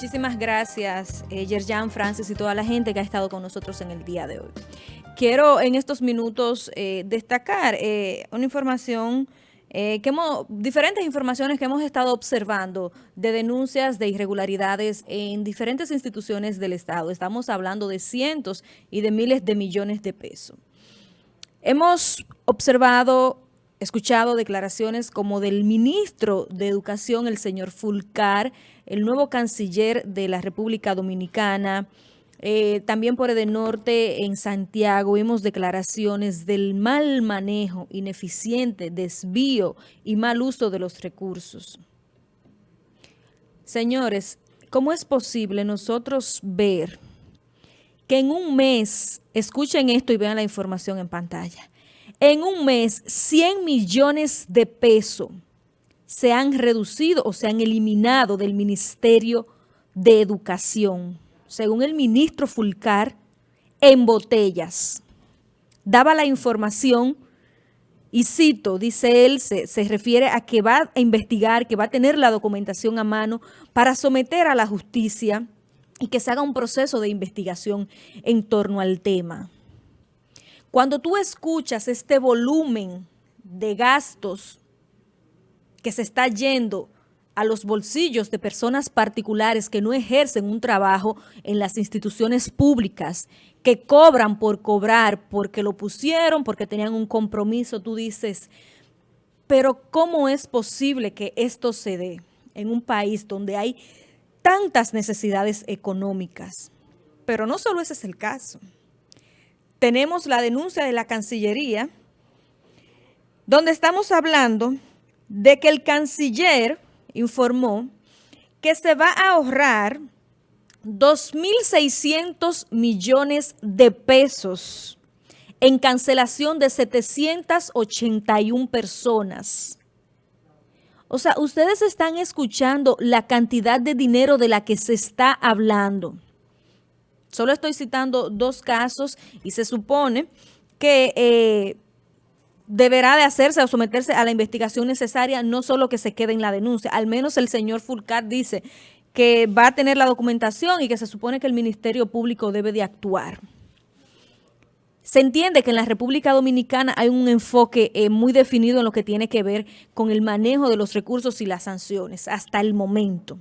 Muchísimas gracias, eh, Yerjan, Francis y toda la gente que ha estado con nosotros en el día de hoy. Quiero en estos minutos eh, destacar eh, una información eh, que hemos, diferentes informaciones que hemos estado observando de denuncias de irregularidades en diferentes instituciones del Estado. Estamos hablando de cientos y de miles de millones de pesos. Hemos observado, escuchado declaraciones como del ministro de Educación, el señor Fulcar, el nuevo canciller de la República Dominicana, eh, también por el norte en Santiago vimos declaraciones del mal manejo, ineficiente, desvío y mal uso de los recursos. Señores, ¿cómo es posible nosotros ver que en un mes, escuchen esto y vean la información en pantalla, en un mes 100 millones de pesos se han reducido o se han eliminado del Ministerio de Educación según el ministro Fulcar, en botellas. Daba la información y cito, dice él, se, se, refiere a que va a investigar, que va a tener la documentación a mano para someter a la justicia y que se haga un proceso de investigación en torno al tema. Cuando tú escuchas este volumen de gastos que se está yendo a los bolsillos de personas particulares que no ejercen un trabajo en las instituciones públicas, que cobran por cobrar, porque lo pusieron, porque tenían un compromiso, tú dices, pero ¿cómo es posible que esto se dé en un país donde hay tantas necesidades económicas? Pero no solo ese es el caso. Tenemos la denuncia de la Cancillería, donde estamos hablando de que el canciller informó que se va a ahorrar 2.600 millones de pesos en cancelación de 781 personas. O sea, ustedes están escuchando la cantidad de dinero de la que se está hablando. Solo estoy citando dos casos y se supone que eh, deberá de hacerse o someterse a la investigación necesaria, no solo que se quede en la denuncia. Al menos el señor Fulcar dice que va a tener la documentación y que se supone que el Ministerio Público debe de actuar. Se entiende que en la República Dominicana hay un enfoque eh, muy definido en lo que tiene que ver con el manejo de los recursos y las sanciones hasta el momento.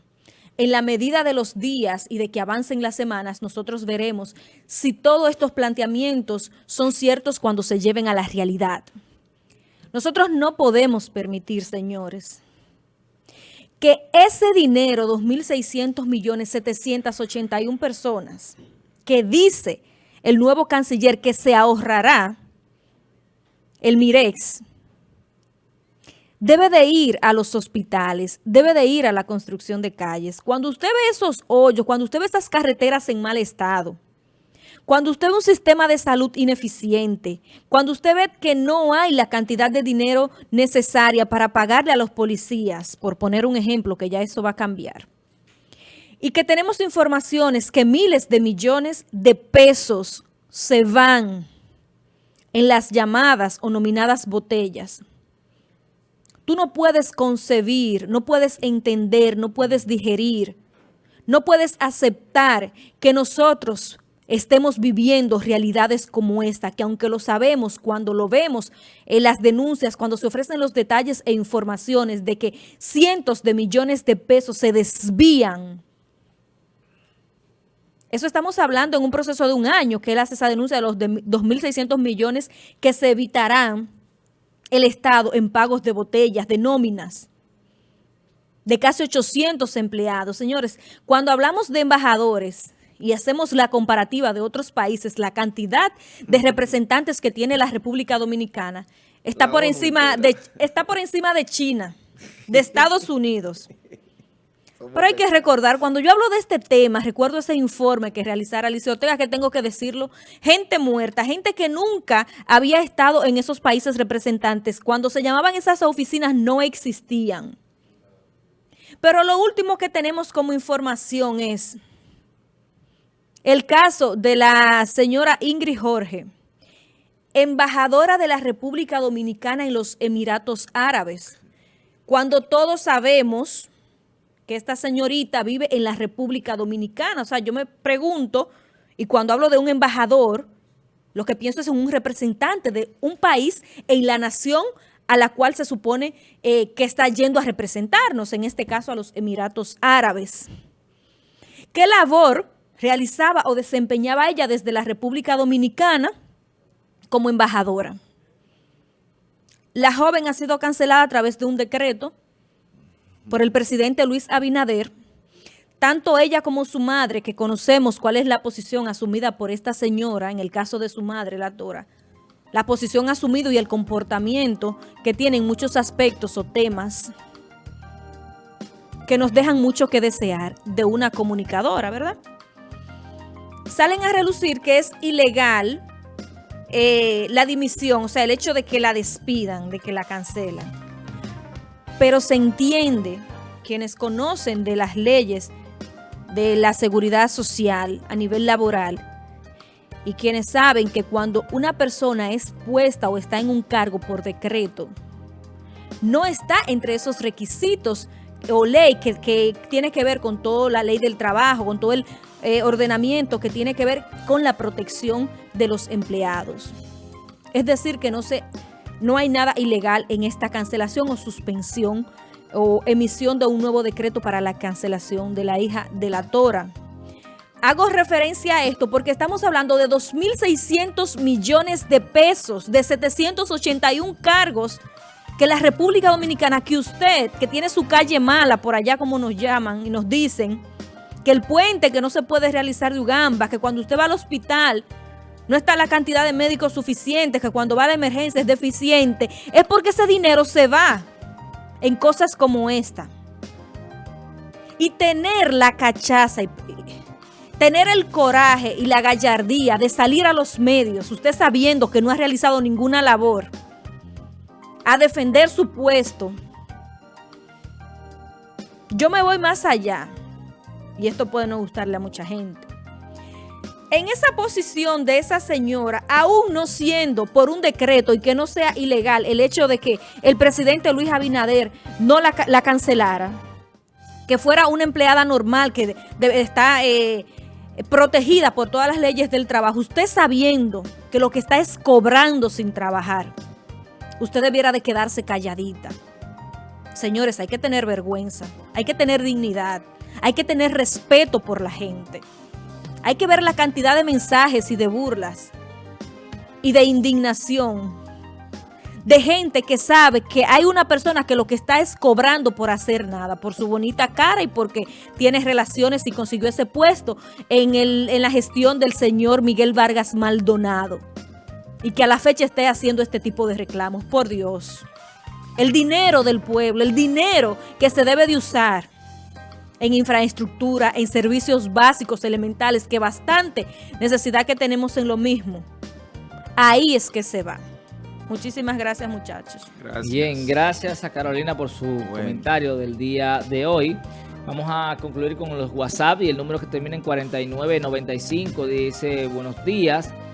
En la medida de los días y de que avancen las semanas, nosotros veremos si todos estos planteamientos son ciertos cuando se lleven a la realidad. Nosotros no podemos permitir, señores, que ese dinero, 2.600 millones, 781 personas, que dice el nuevo canciller que se ahorrará, el Mirex, debe de ir a los hospitales, debe de ir a la construcción de calles. Cuando usted ve esos hoyos, cuando usted ve esas carreteras en mal estado, cuando usted ve un sistema de salud ineficiente, cuando usted ve que no hay la cantidad de dinero necesaria para pagarle a los policías, por poner un ejemplo, que ya eso va a cambiar, y que tenemos informaciones que miles de millones de pesos se van en las llamadas o nominadas botellas, tú no puedes concebir, no puedes entender, no puedes digerir, no puedes aceptar que nosotros estemos viviendo realidades como esta, que aunque lo sabemos, cuando lo vemos en las denuncias, cuando se ofrecen los detalles e informaciones de que cientos de millones de pesos se desvían, eso estamos hablando en un proceso de un año, que él hace esa denuncia de los 2.600 millones que se evitarán el Estado en pagos de botellas, de nóminas, de casi 800 empleados. Señores, cuando hablamos de embajadores y hacemos la comparativa de otros países, la cantidad de representantes que tiene la República Dominicana está por encima de está por encima de China, de Estados Unidos. Pero hay que recordar, cuando yo hablo de este tema, recuerdo ese informe que realizara Alicia Ortega, que tengo que decirlo, gente muerta, gente que nunca había estado en esos países representantes, cuando se llamaban esas oficinas no existían. Pero lo último que tenemos como información es el caso de la señora Ingrid Jorge, embajadora de la República Dominicana en los Emiratos Árabes, cuando todos sabemos que esta señorita vive en la República Dominicana. O sea, yo me pregunto, y cuando hablo de un embajador, lo que pienso es en un representante de un país en la nación a la cual se supone eh, que está yendo a representarnos, en este caso a los Emiratos Árabes. ¿Qué labor realizaba o desempeñaba ella desde la República Dominicana como embajadora? La joven ha sido cancelada a través de un decreto por el presidente Luis Abinader. Tanto ella como su madre, que conocemos cuál es la posición asumida por esta señora, en el caso de su madre, la Tora, la posición asumida y el comportamiento que tienen muchos aspectos o temas que nos dejan mucho que desear de una comunicadora, ¿verdad? Salen a relucir que es ilegal eh, la dimisión, o sea, el hecho de que la despidan, de que la cancelan. Pero se entiende, quienes conocen de las leyes de la seguridad social a nivel laboral, y quienes saben que cuando una persona es puesta o está en un cargo por decreto, no está entre esos requisitos o ley que, tiene que ver con toda la ley del trabajo, con todo el eh, ordenamiento que tiene que ver con la protección de los empleados. Es decir, que no, se, no hay nada ilegal en esta cancelación o suspensión o emisión de un nuevo decreto para la cancelación de la hija de la Tora. Hago referencia a esto porque estamos hablando de 2.600 millones de pesos, de 781 cargos que la República Dominicana, que usted, que tiene su calle mala por allá como nos llaman y nos dicen, que el puente que no se puede realizar de Ugamba, que cuando usted va al hospital no está la cantidad de médicos suficientes, que cuando va a la emergencia es deficiente, es porque ese dinero se va en cosas como esta. Y tener la cachaza y tener el coraje y la gallardía de salir a los medios, usted sabiendo que no ha realizado ninguna labor, a defender su puesto. Yo me voy más allá, y esto puede no gustarle a mucha gente. En esa posición de esa señora, aún no siendo por un decreto y que no sea ilegal el hecho de que el presidente Luis Abinader no la, cancelara, que fuera una empleada normal que está eh, protegida por todas las leyes del trabajo, usted sabiendo que lo que está es cobrando sin trabajar, usted debiera de quedarse calladita. Señores, hay que tener vergüenza, hay que tener dignidad, hay que tener respeto por la gente. Hay que ver la cantidad de mensajes y de burlas y de indignación de gente que sabe que hay una persona que lo que está es cobrando por hacer nada, por su bonita cara y porque tiene relaciones y consiguió ese puesto en, en la gestión del señor Miguel Vargas Maldonado. Y que a la fecha esté haciendo este tipo de reclamos. Por Dios. El dinero del pueblo, el dinero que se debe de usar en infraestructura, en servicios básicos, elementales, que bastante necesidad que tenemos en lo mismo. Ahí es que se va. Muchísimas gracias, muchachos. Bien, gracias a Carolina por su comentario del día de hoy. Vamos a concluir con los WhatsApp y el número que termina en 4995 dice, buenos días.